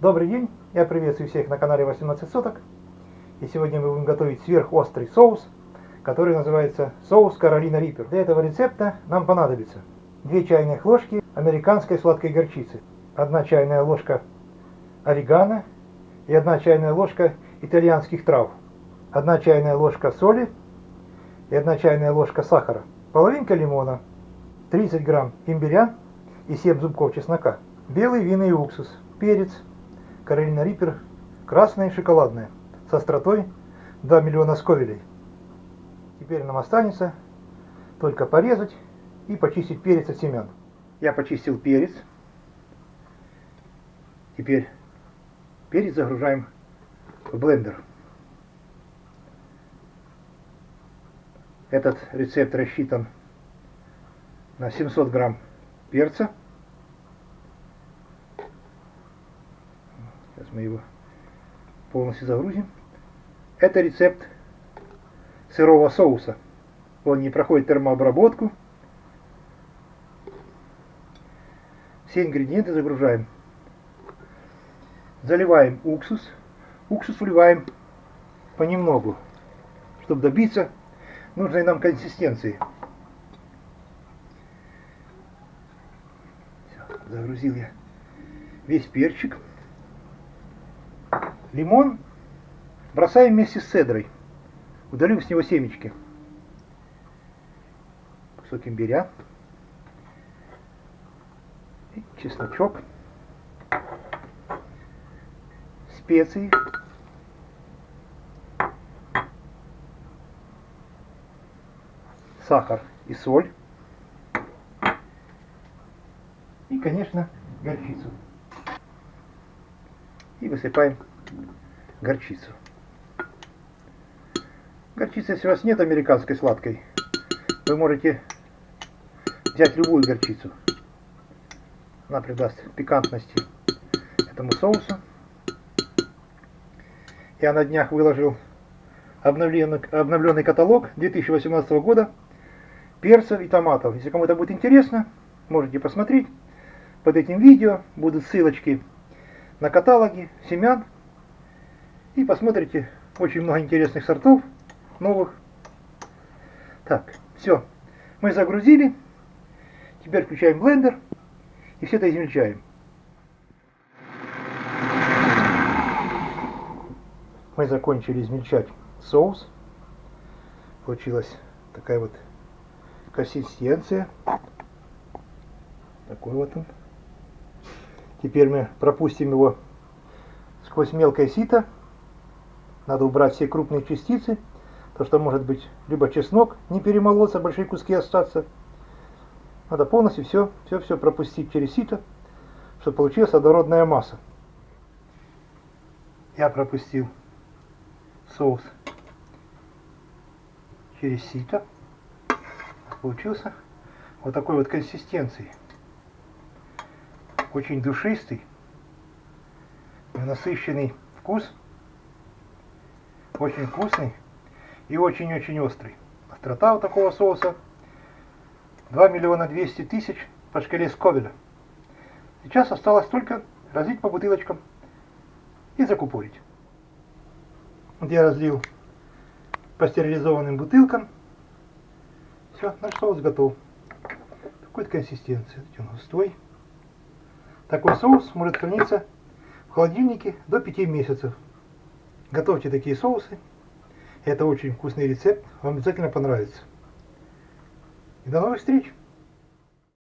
Добрый день, я приветствую всех на канале 18 соток. И сегодня мы будем готовить сверхострый соус, который называется соус Каролина Риппер. Для этого рецепта нам понадобится 2 чайных ложки американской сладкой горчицы, 1 чайная ложка орегано и 1 чайная ложка итальянских трав, 1 чайная ложка соли и 1 чайная ложка сахара, половинка лимона, 30 грамм имбиря и 7 зубков чеснока, белый винный уксус, перец, Каролина Риппер, красная и шоколадная, с остротой 2 миллиона сковелей. Теперь нам останется только порезать и почистить перец от семян. Я почистил перец. Теперь перец загружаем в блендер. Этот рецепт рассчитан на 700 грамм перца. Сейчас мы его полностью загрузим. Это рецепт сырого соуса. Он не проходит термообработку. Все ингредиенты загружаем. Заливаем уксус. Уксус вливаем понемногу, чтобы добиться нужной нам консистенции. Все, загрузил я весь перчик. Лимон бросаем вместе с цедрой. Удалил с него семечки. Кусок имбиря. И чесночок. Специи. Сахар и соль. И, конечно, горчицу. И высыпаем горчицу. Горчицы, если у вас нет американской сладкой, вы можете взять любую горчицу. Она придаст пикантности этому соусу. Я на днях выложил обновленный, обновленный каталог 2018 года перцев и томатов. Если кому-то будет интересно, можете посмотреть. Под этим видео будут ссылочки на каталоги семян. И посмотрите очень много интересных сортов новых. Так, все. Мы загрузили. Теперь включаем блендер и все это измельчаем. Мы закончили измельчать соус. Получилась такая вот консистенция. Такой вот он. Теперь мы пропустим его сквозь мелкое сито. Надо убрать все крупные частицы то что может быть либо чеснок не перемолоться, большие куски остаться. Надо полностью все, все, все пропустить через сито, чтобы получилась однородная масса. Я пропустил соус через сито. Получился вот такой вот консистенции. Очень душистый, насыщенный вкус. Очень вкусный и очень-очень острый. Острота у такого соуса 2 миллиона 200 тысяч по шкале Сковеля. Сейчас осталось только разлить по бутылочкам и закупорить. Вот я разлил по стерилизованным бутылкам. Все, наш соус готов. Такой консистенции. Он густой. Такой соус может храниться в холодильнике до 5 месяцев. Готовьте такие соусы это очень вкусный рецепт, вам обязательно понравится. И до новых встреч!